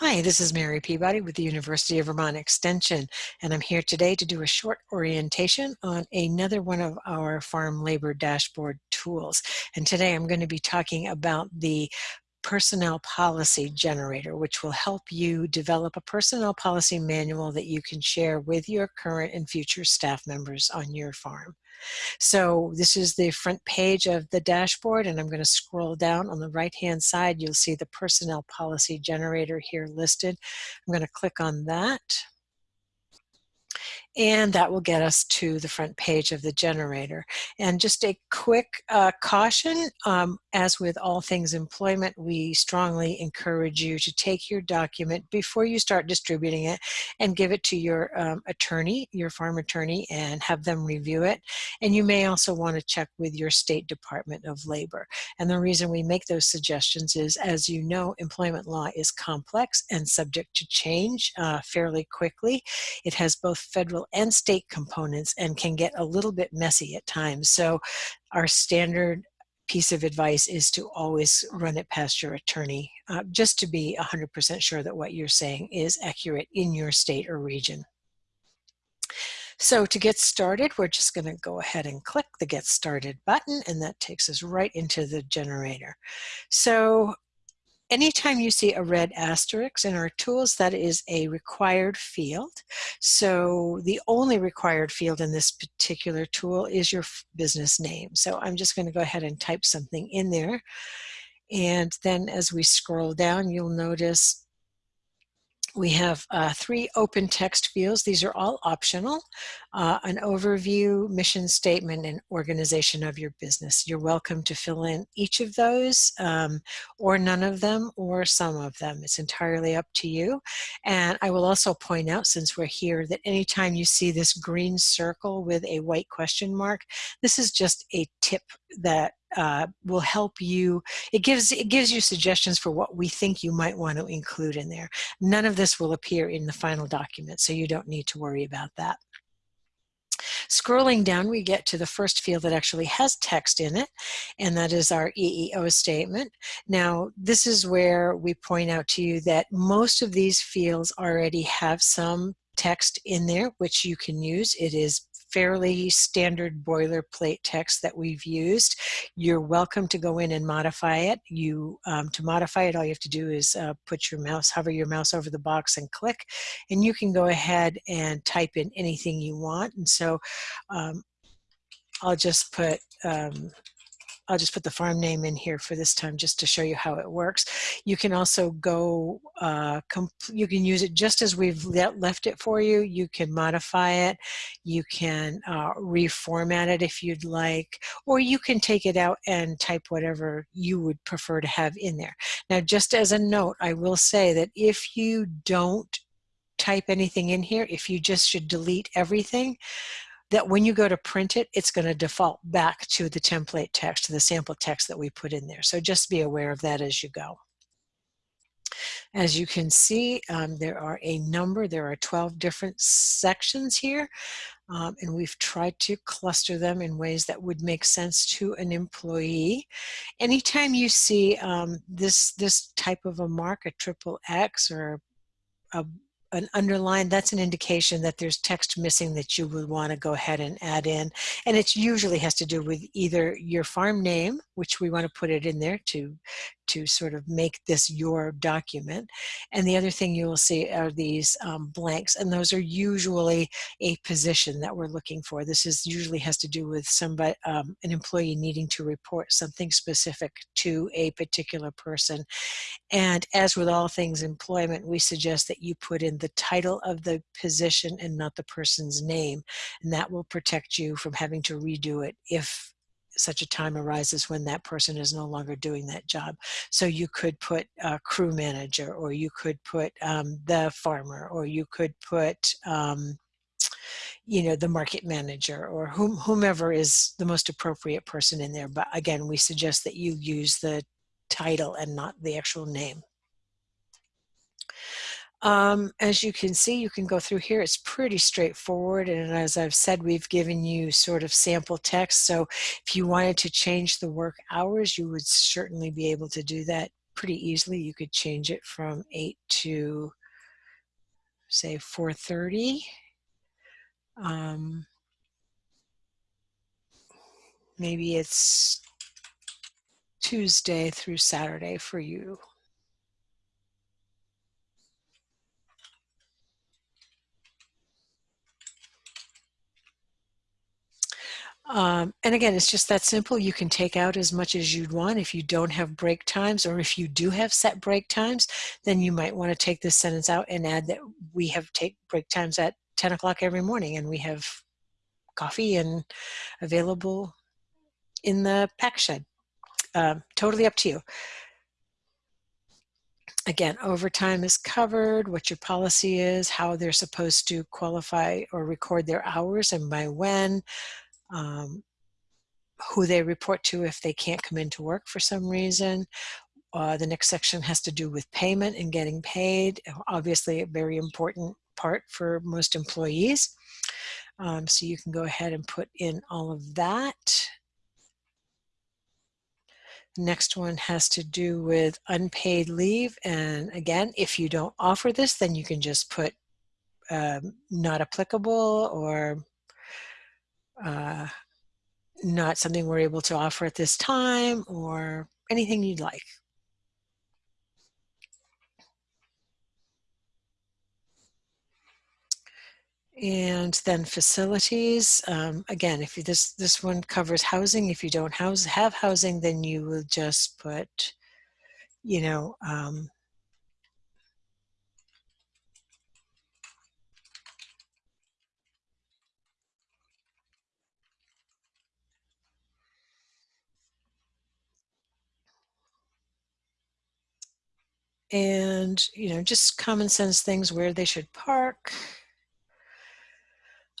Hi, this is Mary Peabody with the University of Vermont Extension, and I'm here today to do a short orientation on another one of our farm labor dashboard tools. And today I'm going to be talking about the personnel policy generator, which will help you develop a personnel policy manual that you can share with your current and future staff members on your farm. So this is the front page of the dashboard and I'm going to scroll down on the right hand side. You'll see the personnel policy generator here listed. I'm going to click on that and that will get us to the front page of the generator. And just a quick uh, caution, um, as with all things employment, we strongly encourage you to take your document before you start distributing it and give it to your um, attorney, your farm attorney, and have them review it. And you may also want to check with your state Department of Labor. And the reason we make those suggestions is, as you know, employment law is complex and subject to change uh, fairly quickly. It has both federal and state components and can get a little bit messy at times. So our standard piece of advice is to always run it past your attorney uh, just to be 100% sure that what you're saying is accurate in your state or region. So to get started, we're just going to go ahead and click the Get Started button, and that takes us right into the generator. So Anytime you see a red asterisk in our tools, that is a required field. So the only required field in this particular tool is your business name. So I'm just going to go ahead and type something in there. And then as we scroll down, you'll notice we have uh, three open text fields. These are all optional. Uh, an overview, mission statement, and organization of your business. You're welcome to fill in each of those um, or none of them or some of them. It's entirely up to you. And I will also point out, since we're here, that anytime you see this green circle with a white question mark, this is just a tip that uh, will help you. It gives it gives you suggestions for what we think you might want to include in there. None of this will appear in the final document, so you don't need to worry about that. Scrolling down, we get to the first field that actually has text in it, and that is our EEO statement. Now, this is where we point out to you that most of these fields already have some text in there, which you can use. It is fairly standard boilerplate text that we've used. You're welcome to go in and modify it. You um, To modify it, all you have to do is uh, put your mouse, hover your mouse over the box and click, and you can go ahead and type in anything you want. And so um, I'll just put um, I'll just put the farm name in here for this time just to show you how it works. You can also go, uh, you can use it just as we've left it for you. You can modify it. You can uh, reformat it if you'd like, or you can take it out and type whatever you would prefer to have in there. Now, just as a note, I will say that if you don't type anything in here, if you just should delete everything, that when you go to print it, it's going to default back to the template text, to the sample text that we put in there. So just be aware of that as you go. As you can see, um, there are a number, there are 12 different sections here, um, and we've tried to cluster them in ways that would make sense to an employee. Anytime you see um, this, this type of a mark, a triple X or a an underline, that's an indication that there's text missing that you would want to go ahead and add in. And it usually has to do with either your farm name, which we want to put it in there to, to sort of make this your document. And the other thing you will see are these um, blanks, and those are usually a position that we're looking for. This is usually has to do with somebody, um, an employee needing to report something specific to a particular person. And as with all things employment, we suggest that you put in the title of the position and not the person's name. And that will protect you from having to redo it if such a time arises when that person is no longer doing that job. So you could put a crew manager or you could put um, the farmer or you could put um, you know, the market manager or whom, whomever is the most appropriate person in there. But again, we suggest that you use the title and not the actual name. Um, as you can see, you can go through here. It's pretty straightforward. And as I've said, we've given you sort of sample text. So if you wanted to change the work hours, you would certainly be able to do that pretty easily. You could change it from 8 to, say, 4.30. Um, maybe it's Tuesday through Saturday for you. Um, and again, it's just that simple. You can take out as much as you'd want. If you don't have break times, or if you do have set break times, then you might want to take this sentence out and add that we have take break times at 10 o'clock every morning and we have coffee and available in the pack shed. Um, totally up to you. Again, overtime is covered, what your policy is, how they're supposed to qualify or record their hours and by when, um, who they report to if they can't come into work for some reason. Uh, the next section has to do with payment and getting paid. Obviously a very important part for most employees. Um, so you can go ahead and put in all of that. Next one has to do with unpaid leave. And again, if you don't offer this, then you can just put um, not applicable or uh, not something we're able to offer at this time or anything you'd like. And then facilities, um, again, if you, this, this one covers housing, if you don't house, have housing, then you will just put, you know, um, and you know just common sense things where they should park.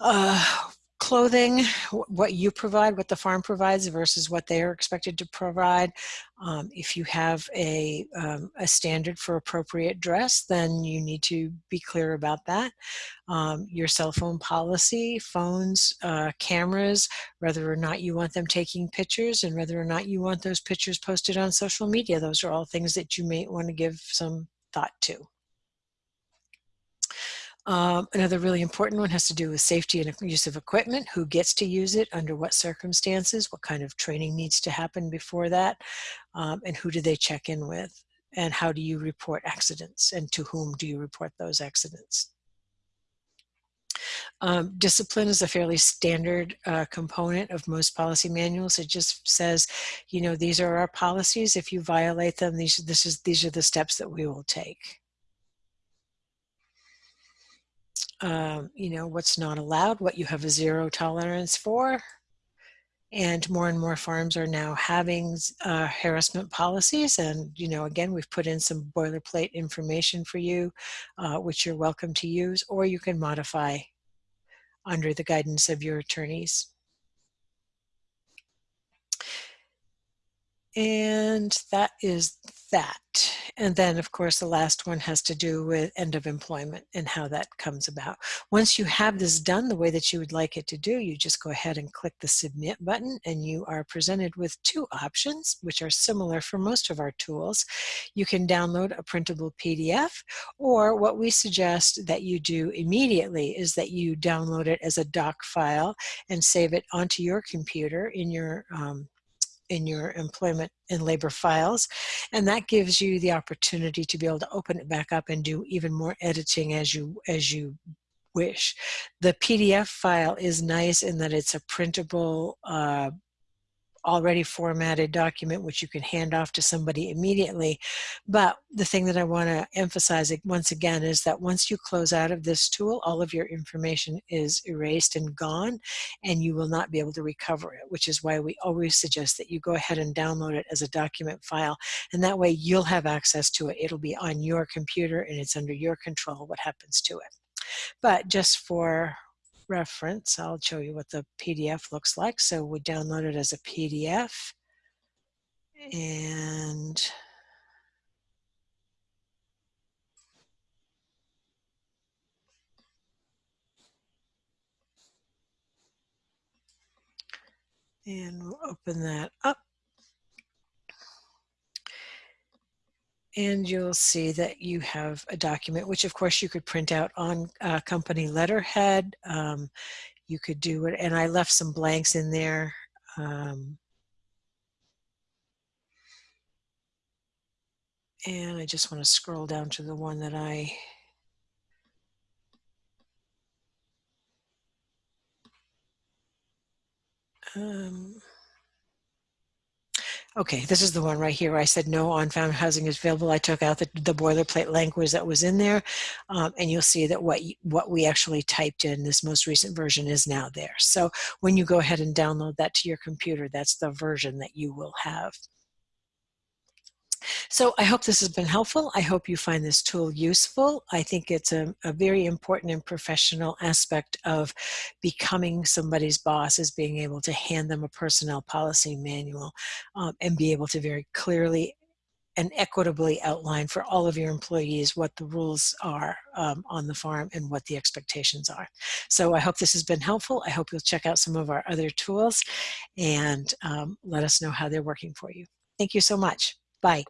Uh, clothing what you provide what the farm provides versus what they are expected to provide. Um, if you have a, um, a standard for appropriate dress then you need to be clear about that. Um, your cell phone policy phones uh, cameras whether or not you want them taking pictures and whether or not you want those pictures posted on social media those are all things that you may want to give some thought to um, another really important one has to do with safety and use of equipment, who gets to use it, under what circumstances, what kind of training needs to happen before that, um, and who do they check in with, and how do you report accidents, and to whom do you report those accidents. Um, discipline is a fairly standard uh, component of most policy manuals. It just says, you know, these are our policies. If you violate them, these, this is, these are the steps that we will take. Um, you know, what's not allowed, what you have a zero tolerance for. And more and more farms are now having uh, harassment policies. And, you know, again, we've put in some boilerplate information for you, uh, which you're welcome to use, or you can modify under the guidance of your attorneys. And that is that. And then, of course, the last one has to do with end of employment and how that comes about. Once you have this done the way that you would like it to do, you just go ahead and click the submit button and you are presented with two options, which are similar for most of our tools. You can download a printable PDF, or what we suggest that you do immediately is that you download it as a doc file and save it onto your computer in your um, in your employment and labor files. And that gives you the opportunity to be able to open it back up and do even more editing as you, as you wish. The PDF file is nice in that it's a printable uh, already formatted document which you can hand off to somebody immediately. But the thing that I want to emphasize once again is that once you close out of this tool, all of your information is erased and gone and you will not be able to recover it, which is why we always suggest that you go ahead and download it as a document file and that way you'll have access to it. It'll be on your computer and it's under your control what happens to it. But just for reference, I'll show you what the PDF looks like. So we download it as a PDF and and we'll open that up. And you'll see that you have a document, which of course you could print out on uh, company letterhead. Um, you could do it, and I left some blanks in there. Um, and I just want to scroll down to the one that I um, Okay, this is the one right here. I said no on-farm housing is available. I took out the, the boilerplate language that was in there, um, and you'll see that what what we actually typed in this most recent version is now there. So when you go ahead and download that to your computer, that's the version that you will have. So I hope this has been helpful. I hope you find this tool useful. I think it's a, a, very important and professional aspect of becoming somebody's boss is being able to hand them a personnel policy manual um, and be able to very clearly and equitably outline for all of your employees what the rules are um, on the farm and what the expectations are. So I hope this has been helpful. I hope you'll check out some of our other tools and um, let us know how they're working for you. Thank you so much. Bye.